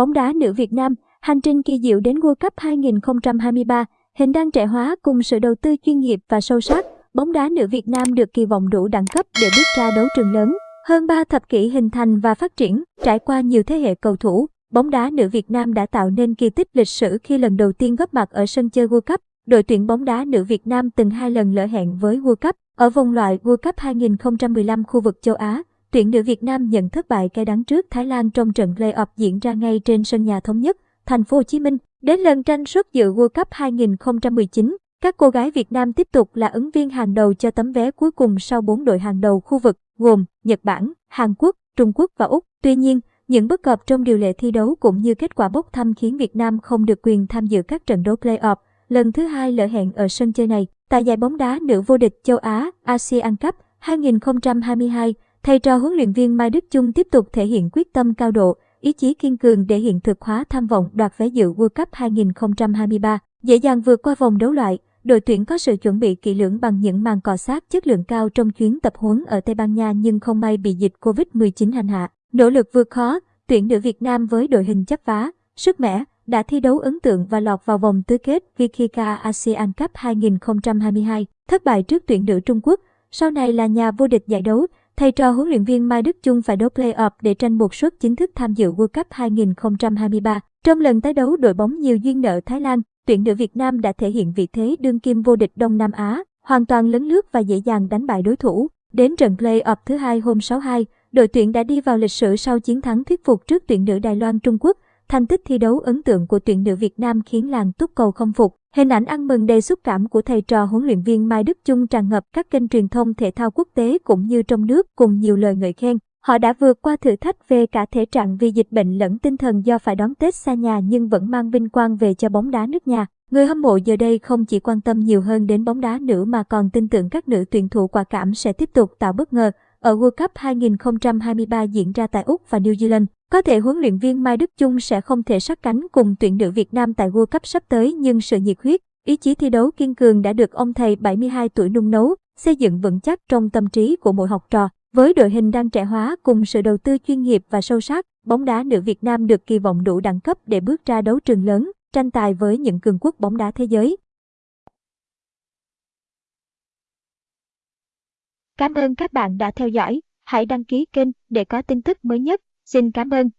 Bóng đá nữ Việt Nam, hành trình kỳ diệu đến World Cup 2023, hình đăng trẻ hóa cùng sự đầu tư chuyên nghiệp và sâu sắc, bóng đá nữ Việt Nam được kỳ vọng đủ đẳng cấp để bước ra đấu trường lớn. Hơn 3 thập kỷ hình thành và phát triển, trải qua nhiều thế hệ cầu thủ, bóng đá nữ Việt Nam đã tạo nên kỳ tích lịch sử khi lần đầu tiên góp mặt ở sân chơi World Cup. Đội tuyển bóng đá nữ Việt Nam từng hai lần lỡ hẹn với World Cup. Ở vòng loại World Cup 2015 khu vực châu Á, tuyển nữ Việt Nam nhận thất bại cay đắng trước Thái Lan trong trận play-off diễn ra ngay trên sân nhà thống nhất, thành phố Hồ Chí Minh. Đến lần tranh suất dự World Cup 2019, các cô gái Việt Nam tiếp tục là ứng viên hàng đầu cho tấm vé cuối cùng sau bốn đội hàng đầu khu vực gồm Nhật Bản, Hàn Quốc, Trung Quốc và Úc. Tuy nhiên, những bất cập trong điều lệ thi đấu cũng như kết quả bốc thăm khiến Việt Nam không được quyền tham dự các trận đấu play-off, lần thứ hai lỡ hẹn ở sân chơi này. Tại giải bóng đá nữ vô địch châu Á ASEAN Cup 2022, thầy trò huấn luyện viên Mai Đức Chung tiếp tục thể hiện quyết tâm cao độ, ý chí kiên cường để hiện thực hóa tham vọng đoạt vé dự World Cup 2023, dễ dàng vượt qua vòng đấu loại. Đội tuyển có sự chuẩn bị kỹ lưỡng bằng những màn cọ sát chất lượng cao trong chuyến tập huấn ở Tây Ban Nha nhưng không may bị dịch Covid-19 hành hạ. Nỗ lực vượt khó, tuyển nữ Việt Nam với đội hình chấp vá, sức mẻ, đã thi đấu ấn tượng và lọt vào vòng tứ kết Vikika ASEAN Cup 2022, thất bại trước tuyển nữ Trung Quốc. Sau này là nhà vô địch giải đấu, thầy trò huấn luyện viên Mai Đức Chung phải đấu play-off để tranh một suất chính thức tham dự World Cup 2023. Trong lần tái đấu đội bóng nhiều duyên nợ Thái Lan, tuyển nữ Việt Nam đã thể hiện vị thế đương kim vô địch Đông Nam Á, hoàn toàn lấn lướt và dễ dàng đánh bại đối thủ. Đến trận play-off thứ hai hôm 62, đội tuyển đã đi vào lịch sử sau chiến thắng thuyết phục trước tuyển nữ Đài Loan Trung Quốc. Thành tích thi đấu ấn tượng của tuyển nữ Việt Nam khiến làng túc cầu không phục. Hình ảnh ăn mừng đầy xúc cảm của thầy trò huấn luyện viên Mai Đức Chung tràn ngập các kênh truyền thông thể thao quốc tế cũng như trong nước cùng nhiều lời ngợi khen. Họ đã vượt qua thử thách về cả thể trạng vì dịch bệnh lẫn tinh thần do phải đón Tết xa nhà nhưng vẫn mang vinh quang về cho bóng đá nước nhà. Người hâm mộ giờ đây không chỉ quan tâm nhiều hơn đến bóng đá nữ mà còn tin tưởng các nữ tuyển thủ quả cảm sẽ tiếp tục tạo bất ngờ ở World Cup 2023 diễn ra tại Úc và New Zealand. Có thể huấn luyện viên Mai Đức Chung sẽ không thể sát cánh cùng tuyển nữ Việt Nam tại World Cup sắp tới nhưng sự nhiệt huyết, ý chí thi đấu kiên cường đã được ông thầy 72 tuổi nung nấu, xây dựng vững chắc trong tâm trí của mỗi học trò. Với đội hình đang trẻ hóa cùng sự đầu tư chuyên nghiệp và sâu sắc, bóng đá nữ Việt Nam được kỳ vọng đủ đẳng cấp để bước ra đấu trường lớn, tranh tài với những cường quốc bóng đá thế giới. Cảm ơn các bạn đã theo dõi. Hãy đăng ký kênh để có tin tức mới nhất. Xin cảm ơn.